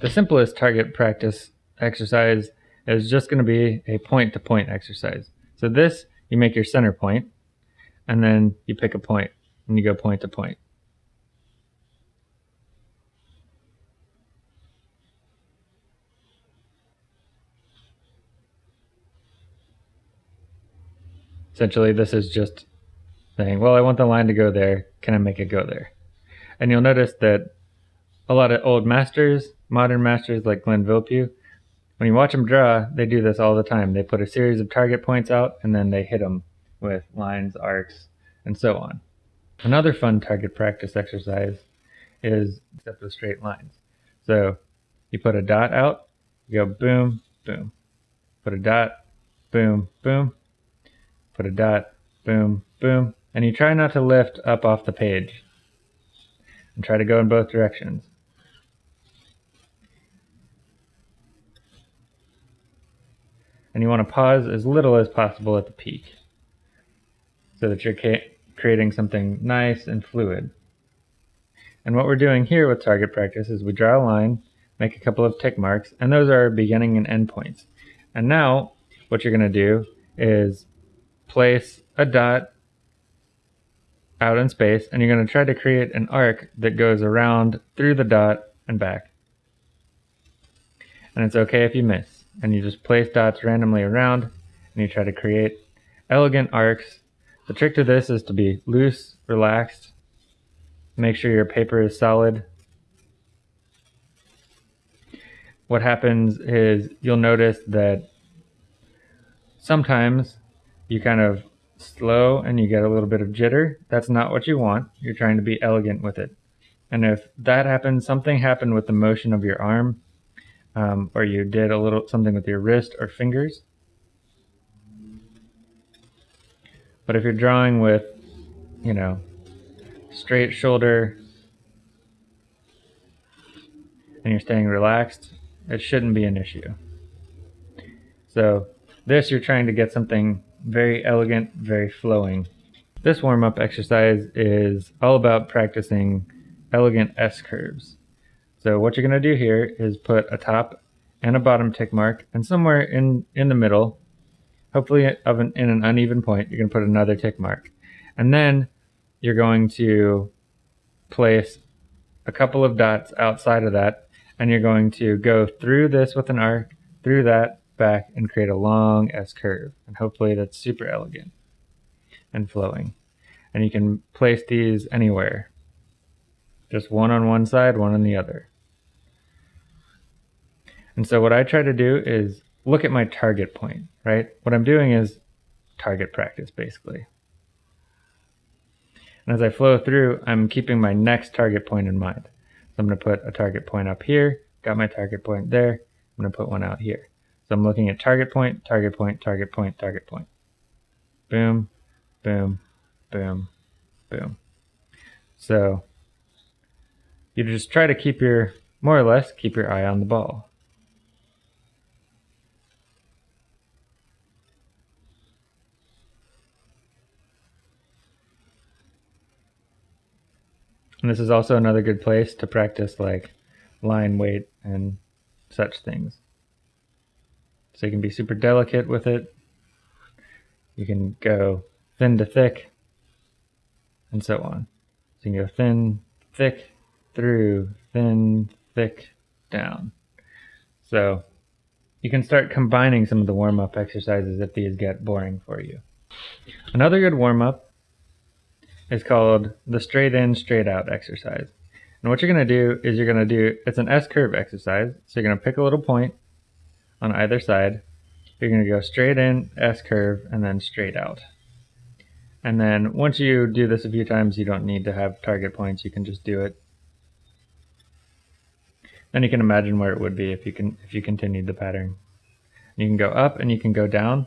the simplest target practice exercise is just going to be a point-to-point -point exercise. So this, you make your center point, and then you pick a point, and you go point to point. Essentially, this is just saying, well, I want the line to go there. Can I make it go there? And you'll notice that a lot of old masters, modern masters like Glenn Vilppu, when you watch them draw, they do this all the time. They put a series of target points out and then they hit them with lines, arcs, and so on. Another fun target practice exercise is except with straight lines. So you put a dot out, you go boom, boom. Put a dot, boom, boom. Put a dot, boom, boom. And you try not to lift up off the page. And try to go in both directions. And you want to pause as little as possible at the peak so that you're creating something nice and fluid. And what we're doing here with target practice is we draw a line, make a couple of tick marks, and those are beginning and end points. And now what you're going to do is place a dot out in space, and you're going to try to create an arc that goes around through the dot and back. And it's okay if you miss and you just place dots randomly around and you try to create elegant arcs. The trick to this is to be loose, relaxed, make sure your paper is solid. What happens is you'll notice that sometimes you kind of slow and you get a little bit of jitter. That's not what you want. You're trying to be elegant with it. And if that happens, something happened with the motion of your arm, um, or you did a little something with your wrist or fingers. But if you're drawing with, you know, straight shoulder and you're staying relaxed, it shouldn't be an issue. So this, you're trying to get something very elegant, very flowing. This warm-up exercise is all about practicing elegant S-curves. So what you're going to do here is put a top and a bottom tick mark, and somewhere in, in the middle, hopefully of an, in an uneven point, you're going to put another tick mark. And then you're going to place a couple of dots outside of that, and you're going to go through this with an arc, through that, back, and create a long S-curve. And hopefully that's super elegant and flowing. And you can place these anywhere. Just one on one side, one on the other. And so what I try to do is look at my target point, right? What I'm doing is target practice, basically. And as I flow through, I'm keeping my next target point in mind. So I'm going to put a target point up here, got my target point there, I'm going to put one out here. So I'm looking at target point, target point, target point, target point. Boom, boom, boom, boom. So you just try to keep your, more or less, keep your eye on the ball. And this is also another good place to practice like line weight and such things. So you can be super delicate with it. You can go thin to thick and so on. So you can go thin, thick, through, thin, thick, down. So you can start combining some of the warm-up exercises if these get boring for you. Another good warm-up is called the straight in, straight out exercise. And what you're going to do is you're going to do, it's an S-curve exercise. So you're going to pick a little point on either side. You're going to go straight in, S-curve, and then straight out. And then once you do this a few times, you don't need to have target points. You can just do it. Then you can imagine where it would be if you can if you continued the pattern. You can go up and you can go down.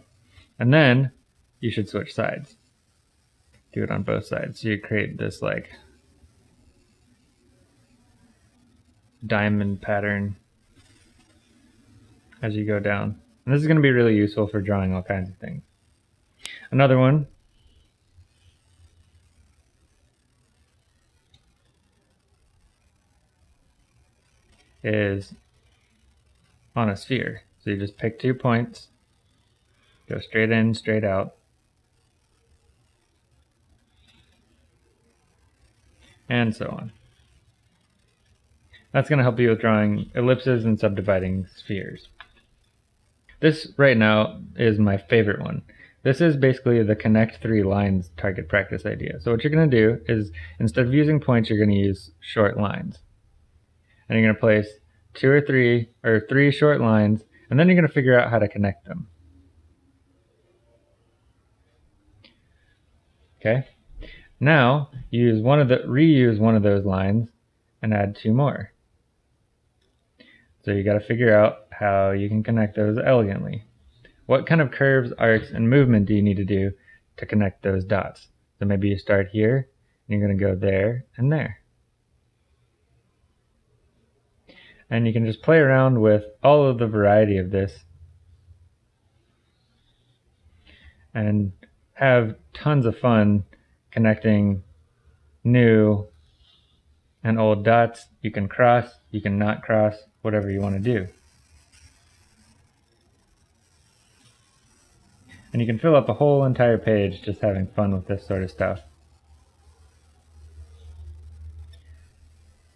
And then you should switch sides do it on both sides. So you create this like diamond pattern as you go down. And this is going to be really useful for drawing all kinds of things. Another one is on a sphere. So you just pick two points, go straight in, straight out, and so on. That's going to help you with drawing ellipses and subdividing spheres. This right now is my favorite one. This is basically the connect three lines target practice idea. So what you're going to do is instead of using points, you're going to use short lines. And you're going to place two or three or three short lines, and then you're going to figure out how to connect them. Okay. Now use one of the reuse one of those lines and add two more. So you got to figure out how you can connect those elegantly. What kind of curves, arcs, and movement do you need to do to connect those dots? So maybe you start here, and you're going to go there and there. And you can just play around with all of the variety of this and have tons of fun connecting new and old dots. You can cross, you can not cross, whatever you want to do. And you can fill up a whole entire page just having fun with this sort of stuff.